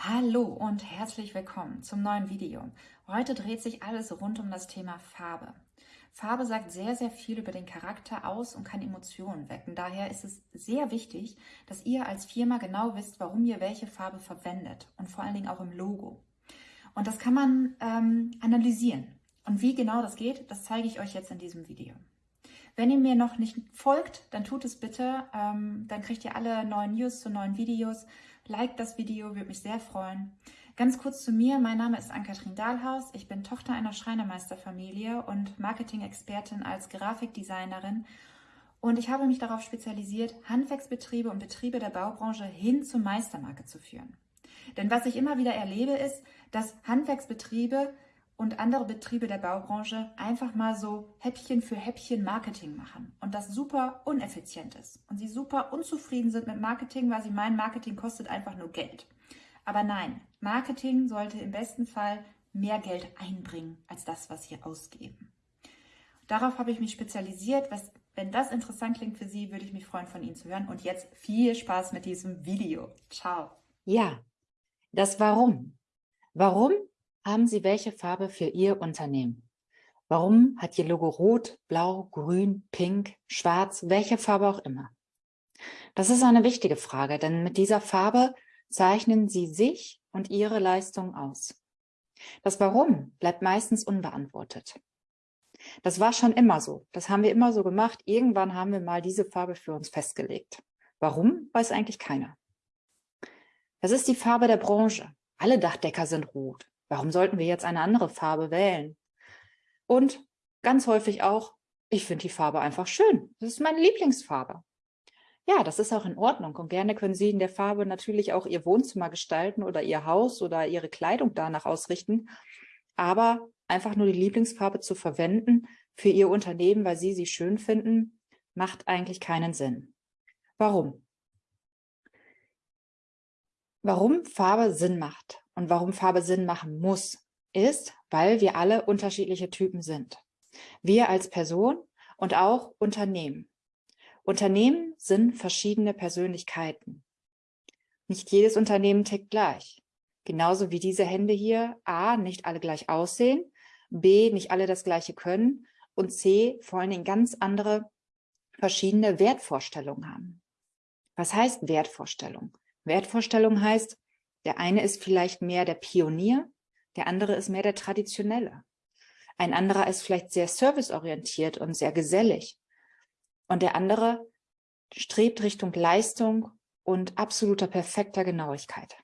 Hallo und herzlich willkommen zum neuen Video. Heute dreht sich alles rund um das Thema Farbe. Farbe sagt sehr, sehr viel über den Charakter aus und kann Emotionen wecken. Daher ist es sehr wichtig, dass ihr als Firma genau wisst, warum ihr welche Farbe verwendet und vor allen Dingen auch im Logo. Und das kann man ähm, analysieren. Und wie genau das geht, das zeige ich euch jetzt in diesem Video. Wenn ihr mir noch nicht folgt, dann tut es bitte. Ähm, dann kriegt ihr alle neuen News zu neuen Videos. Like das Video, würde mich sehr freuen. Ganz kurz zu mir. Mein Name ist Ann-Kathrin Dahlhaus. Ich bin Tochter einer Schreinermeisterfamilie und Marketing-Expertin als Grafikdesignerin. Und ich habe mich darauf spezialisiert, Handwerksbetriebe und Betriebe der Baubranche hin zur Meistermarke zu führen. Denn was ich immer wieder erlebe, ist, dass Handwerksbetriebe und andere Betriebe der Baubranche einfach mal so Häppchen für Häppchen Marketing machen und das super uneffizient ist und sie super unzufrieden sind mit Marketing, weil sie meinen, Marketing kostet einfach nur Geld. Aber nein, Marketing sollte im besten Fall mehr Geld einbringen als das, was wir ausgeben. Darauf habe ich mich spezialisiert. Was, wenn das interessant klingt für Sie, würde ich mich freuen, von Ihnen zu hören. Und jetzt viel Spaß mit diesem Video. Ciao. Ja, das Warum. Warum haben Sie welche Farbe für Ihr Unternehmen? Warum hat Ihr Logo rot, blau, grün, pink, schwarz, welche Farbe auch immer? Das ist eine wichtige Frage, denn mit dieser Farbe zeichnen Sie sich und Ihre Leistung aus. Das Warum bleibt meistens unbeantwortet. Das war schon immer so. Das haben wir immer so gemacht. Irgendwann haben wir mal diese Farbe für uns festgelegt. Warum, weiß eigentlich keiner. Das ist die Farbe der Branche. Alle Dachdecker sind rot. Warum sollten wir jetzt eine andere Farbe wählen? Und ganz häufig auch, ich finde die Farbe einfach schön. Das ist meine Lieblingsfarbe. Ja, das ist auch in Ordnung und gerne können Sie in der Farbe natürlich auch Ihr Wohnzimmer gestalten oder Ihr Haus oder Ihre Kleidung danach ausrichten. Aber einfach nur die Lieblingsfarbe zu verwenden für Ihr Unternehmen, weil Sie sie schön finden, macht eigentlich keinen Sinn. Warum? Warum Farbe Sinn macht und warum Farbe Sinn machen muss, ist, weil wir alle unterschiedliche Typen sind. Wir als Person und auch Unternehmen. Unternehmen sind verschiedene Persönlichkeiten. Nicht jedes Unternehmen tickt gleich. Genauso wie diese Hände hier A, nicht alle gleich aussehen, B, nicht alle das Gleiche können und C, vor allen Dingen ganz andere verschiedene Wertvorstellungen haben. Was heißt Wertvorstellung? Wertvorstellung heißt, der eine ist vielleicht mehr der Pionier, der andere ist mehr der Traditionelle. Ein anderer ist vielleicht sehr serviceorientiert und sehr gesellig. Und der andere strebt Richtung Leistung und absoluter perfekter Genauigkeit.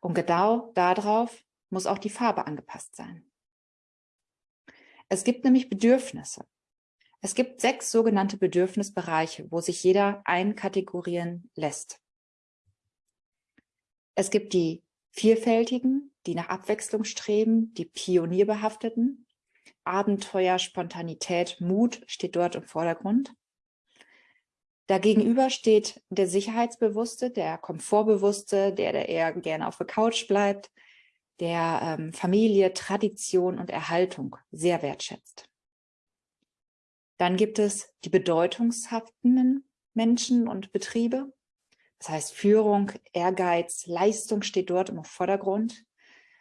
Und genau darauf muss auch die Farbe angepasst sein. Es gibt nämlich Bedürfnisse. Es gibt sechs sogenannte Bedürfnisbereiche, wo sich jeder einkategorieren lässt. Es gibt die Vielfältigen, die nach Abwechslung streben, die Pionierbehafteten. Abenteuer, Spontanität, Mut steht dort im Vordergrund. Dagegenüber steht der Sicherheitsbewusste, der Komfortbewusste, der, der eher gerne auf der Couch bleibt, der ähm, Familie, Tradition und Erhaltung sehr wertschätzt. Dann gibt es die bedeutungshaften Menschen und Betriebe, das heißt, Führung, Ehrgeiz, Leistung steht dort im Vordergrund.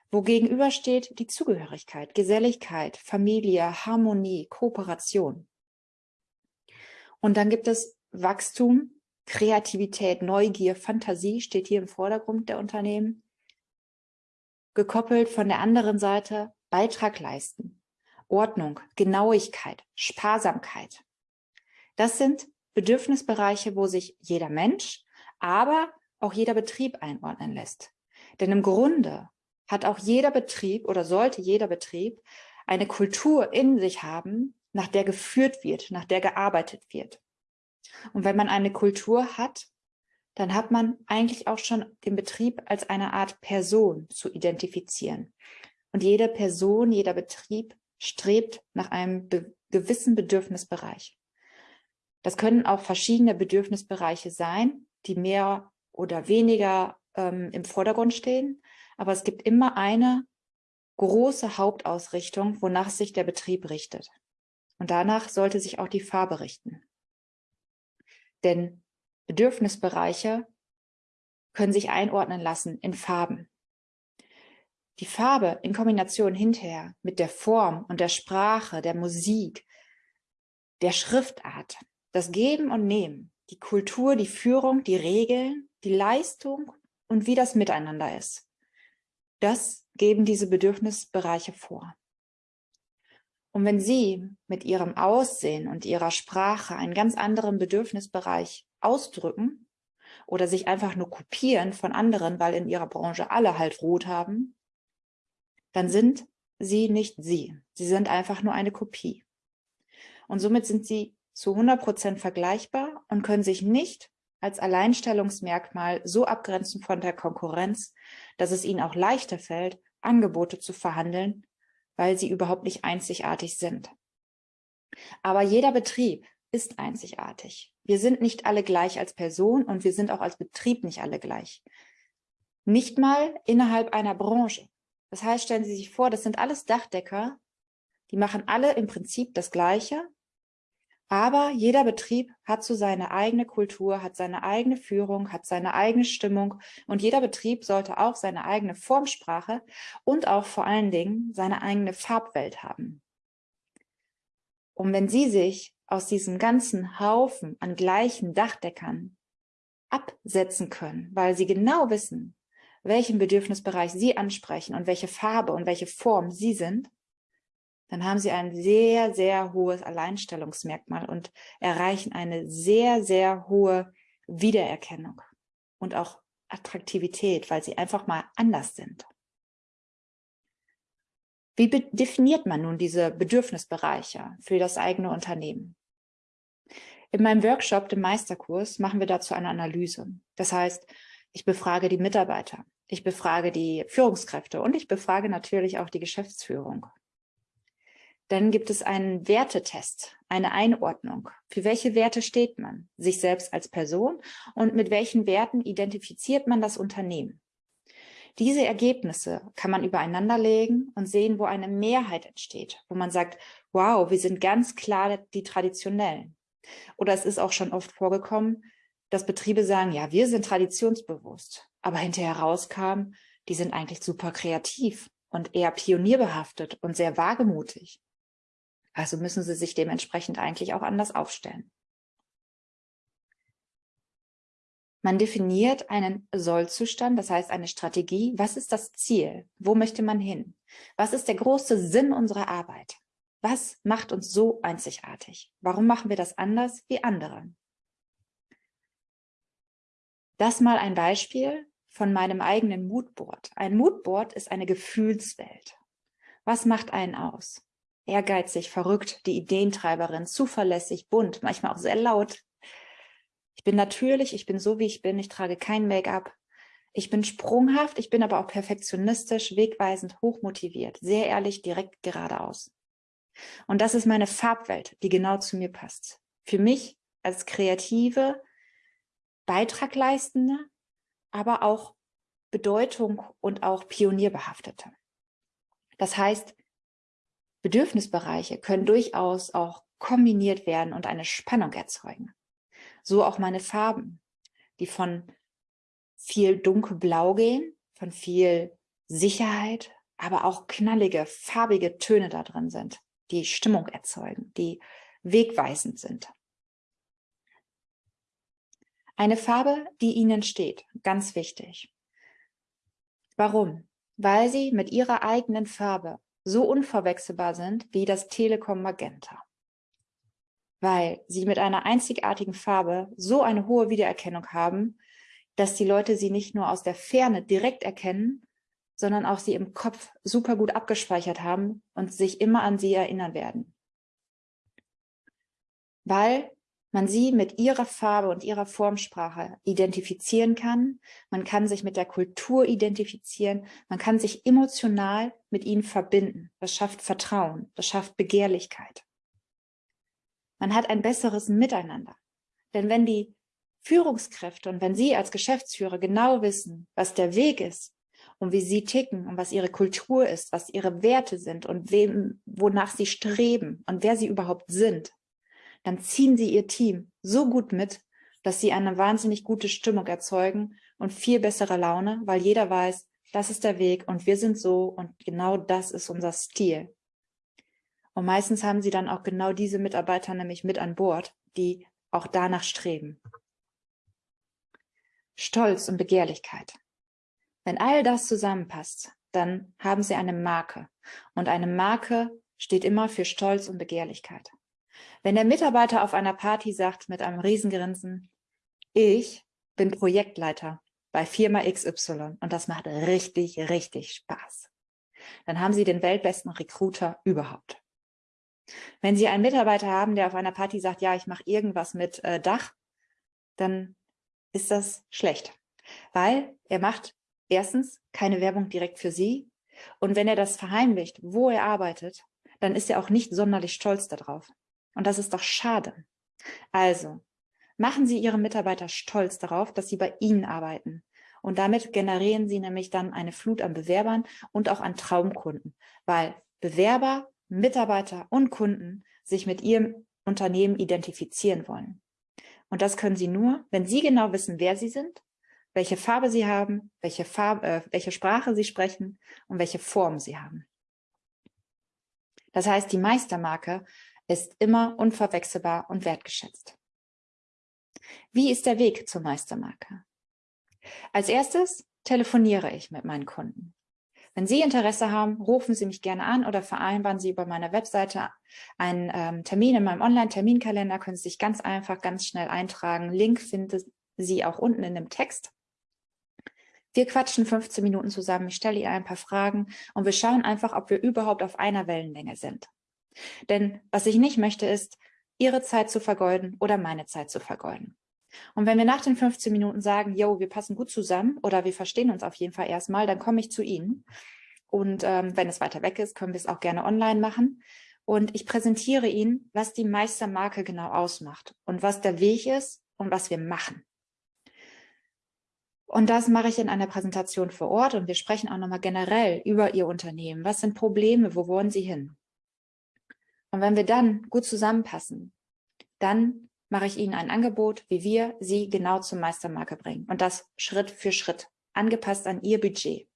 Wogegenüber steht die Zugehörigkeit, Geselligkeit, Familie, Harmonie, Kooperation. Und dann gibt es Wachstum, Kreativität, Neugier, Fantasie steht hier im Vordergrund der Unternehmen. Gekoppelt von der anderen Seite Beitrag leisten, Ordnung, Genauigkeit, Sparsamkeit. Das sind Bedürfnisbereiche, wo sich jeder Mensch aber auch jeder Betrieb einordnen lässt. Denn im Grunde hat auch jeder Betrieb oder sollte jeder Betrieb eine Kultur in sich haben, nach der geführt wird, nach der gearbeitet wird. Und wenn man eine Kultur hat, dann hat man eigentlich auch schon den Betrieb als eine Art Person zu identifizieren. Und jede Person, jeder Betrieb strebt nach einem be gewissen Bedürfnisbereich. Das können auch verschiedene Bedürfnisbereiche sein, die mehr oder weniger ähm, im Vordergrund stehen. Aber es gibt immer eine große Hauptausrichtung, wonach sich der Betrieb richtet. Und danach sollte sich auch die Farbe richten. Denn Bedürfnisbereiche können sich einordnen lassen in Farben. Die Farbe in Kombination hinterher mit der Form und der Sprache, der Musik, der Schriftart, das Geben und Nehmen, die Kultur, die Führung, die Regeln, die Leistung und wie das Miteinander ist. Das geben diese Bedürfnisbereiche vor. Und wenn Sie mit Ihrem Aussehen und Ihrer Sprache einen ganz anderen Bedürfnisbereich ausdrücken oder sich einfach nur kopieren von anderen, weil in Ihrer Branche alle halt rot haben, dann sind Sie nicht Sie. Sie sind einfach nur eine Kopie. Und somit sind Sie zu 100 Prozent vergleichbar und können sich nicht als Alleinstellungsmerkmal so abgrenzen von der Konkurrenz, dass es ihnen auch leichter fällt, Angebote zu verhandeln, weil sie überhaupt nicht einzigartig sind. Aber jeder Betrieb ist einzigartig. Wir sind nicht alle gleich als Person und wir sind auch als Betrieb nicht alle gleich. Nicht mal innerhalb einer Branche. Das heißt, stellen Sie sich vor, das sind alles Dachdecker, die machen alle im Prinzip das Gleiche, aber jeder Betrieb hat so seine eigene Kultur, hat seine eigene Führung, hat seine eigene Stimmung und jeder Betrieb sollte auch seine eigene Formsprache und auch vor allen Dingen seine eigene Farbwelt haben. Und wenn Sie sich aus diesem ganzen Haufen an gleichen Dachdeckern absetzen können, weil Sie genau wissen, welchen Bedürfnisbereich Sie ansprechen und welche Farbe und welche Form Sie sind, dann haben sie ein sehr, sehr hohes Alleinstellungsmerkmal und erreichen eine sehr, sehr hohe Wiedererkennung und auch Attraktivität, weil sie einfach mal anders sind. Wie definiert man nun diese Bedürfnisbereiche für das eigene Unternehmen? In meinem Workshop, dem Meisterkurs, machen wir dazu eine Analyse. Das heißt, ich befrage die Mitarbeiter, ich befrage die Führungskräfte und ich befrage natürlich auch die Geschäftsführung. Dann gibt es einen Wertetest, eine Einordnung. Für welche Werte steht man? Sich selbst als Person und mit welchen Werten identifiziert man das Unternehmen? Diese Ergebnisse kann man übereinander legen und sehen, wo eine Mehrheit entsteht, wo man sagt, wow, wir sind ganz klar die Traditionellen. Oder es ist auch schon oft vorgekommen, dass Betriebe sagen, ja, wir sind traditionsbewusst, aber hinterher rauskam, die sind eigentlich super kreativ und eher pionierbehaftet und sehr wagemutig. Also müssen sie sich dementsprechend eigentlich auch anders aufstellen. Man definiert einen Sollzustand, das heißt eine Strategie. Was ist das Ziel? Wo möchte man hin? Was ist der große Sinn unserer Arbeit? Was macht uns so einzigartig? Warum machen wir das anders wie andere? Das mal ein Beispiel von meinem eigenen Moodboard. Ein Moodboard ist eine Gefühlswelt. Was macht einen aus? Ehrgeizig, verrückt, die Ideentreiberin, zuverlässig, bunt, manchmal auch sehr laut. Ich bin natürlich, ich bin so, wie ich bin, ich trage kein Make-up. Ich bin sprunghaft, ich bin aber auch perfektionistisch, wegweisend, hochmotiviert, sehr ehrlich, direkt geradeaus. Und das ist meine Farbwelt, die genau zu mir passt. Für mich als kreative, Beitragleistende, aber auch Bedeutung und auch Pionierbehaftete. Das heißt, Bedürfnisbereiche können durchaus auch kombiniert werden und eine Spannung erzeugen. So auch meine Farben, die von viel dunkelblau gehen, von viel Sicherheit, aber auch knallige, farbige Töne da drin sind, die Stimmung erzeugen, die wegweisend sind. Eine Farbe, die Ihnen steht, ganz wichtig. Warum? Weil Sie mit Ihrer eigenen Farbe so unverwechselbar sind wie das Telekom Magenta. Weil sie mit einer einzigartigen Farbe so eine hohe Wiedererkennung haben, dass die Leute sie nicht nur aus der Ferne direkt erkennen, sondern auch sie im Kopf super gut abgespeichert haben und sich immer an sie erinnern werden. Weil man sie mit ihrer Farbe und ihrer Formsprache identifizieren kann. Man kann sich mit der Kultur identifizieren. Man kann sich emotional mit ihnen verbinden. Das schafft Vertrauen. Das schafft Begehrlichkeit. Man hat ein besseres Miteinander. Denn wenn die Führungskräfte und wenn Sie als Geschäftsführer genau wissen, was der Weg ist und wie Sie ticken und was Ihre Kultur ist, was Ihre Werte sind und wem, wonach Sie streben und wer Sie überhaupt sind, dann ziehen sie ihr Team so gut mit, dass sie eine wahnsinnig gute Stimmung erzeugen und viel bessere Laune, weil jeder weiß, das ist der Weg und wir sind so und genau das ist unser Stil. Und meistens haben sie dann auch genau diese Mitarbeiter nämlich mit an Bord, die auch danach streben. Stolz und Begehrlichkeit. Wenn all das zusammenpasst, dann haben sie eine Marke. Und eine Marke steht immer für Stolz und Begehrlichkeit. Wenn der Mitarbeiter auf einer Party sagt mit einem Riesengrinsen, ich bin Projektleiter bei Firma XY und das macht richtig, richtig Spaß, dann haben Sie den weltbesten Recruiter überhaupt. Wenn Sie einen Mitarbeiter haben, der auf einer Party sagt, ja, ich mache irgendwas mit äh, Dach, dann ist das schlecht, weil er macht erstens keine Werbung direkt für Sie und wenn er das verheimlicht, wo er arbeitet, dann ist er auch nicht sonderlich stolz darauf. Und das ist doch schade. Also, machen Sie Ihre Mitarbeiter stolz darauf, dass sie bei Ihnen arbeiten. Und damit generieren Sie nämlich dann eine Flut an Bewerbern und auch an Traumkunden, weil Bewerber, Mitarbeiter und Kunden sich mit Ihrem Unternehmen identifizieren wollen. Und das können Sie nur, wenn Sie genau wissen, wer Sie sind, welche Farbe Sie haben, welche, Farbe, äh, welche Sprache Sie sprechen und welche Form Sie haben. Das heißt, die Meistermarke ist immer unverwechselbar und wertgeschätzt. Wie ist der Weg zur Meistermarke? Als erstes telefoniere ich mit meinen Kunden. Wenn Sie Interesse haben, rufen Sie mich gerne an oder vereinbaren Sie über meine Webseite einen ähm, Termin in meinem Online-Terminkalender, können Sie sich ganz einfach, ganz schnell eintragen. Link finden Sie auch unten in dem Text. Wir quatschen 15 Minuten zusammen, ich stelle Ihnen ein paar Fragen und wir schauen einfach, ob wir überhaupt auf einer Wellenlänge sind. Denn was ich nicht möchte, ist, Ihre Zeit zu vergeuden oder meine Zeit zu vergeuden. Und wenn wir nach den 15 Minuten sagen, yo, wir passen gut zusammen oder wir verstehen uns auf jeden Fall erstmal, dann komme ich zu Ihnen. Und ähm, wenn es weiter weg ist, können wir es auch gerne online machen. Und ich präsentiere Ihnen, was die Meistermarke genau ausmacht und was der Weg ist und was wir machen. Und das mache ich in einer Präsentation vor Ort und wir sprechen auch nochmal generell über Ihr Unternehmen. Was sind Probleme? Wo wollen Sie hin? Und wenn wir dann gut zusammenpassen, dann mache ich Ihnen ein Angebot, wie wir Sie genau zur Meistermarke bringen. Und das Schritt für Schritt, angepasst an Ihr Budget.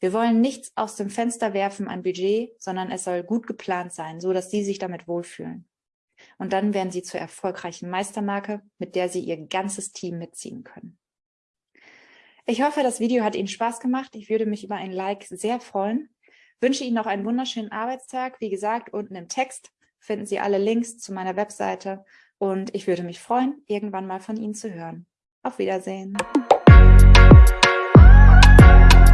Wir wollen nichts aus dem Fenster werfen an Budget, sondern es soll gut geplant sein, so dass Sie sich damit wohlfühlen. Und dann werden Sie zur erfolgreichen Meistermarke, mit der Sie Ihr ganzes Team mitziehen können. Ich hoffe, das Video hat Ihnen Spaß gemacht. Ich würde mich über ein Like sehr freuen. Wünsche Ihnen noch einen wunderschönen Arbeitstag. Wie gesagt, unten im Text finden Sie alle Links zu meiner Webseite und ich würde mich freuen, irgendwann mal von Ihnen zu hören. Auf Wiedersehen.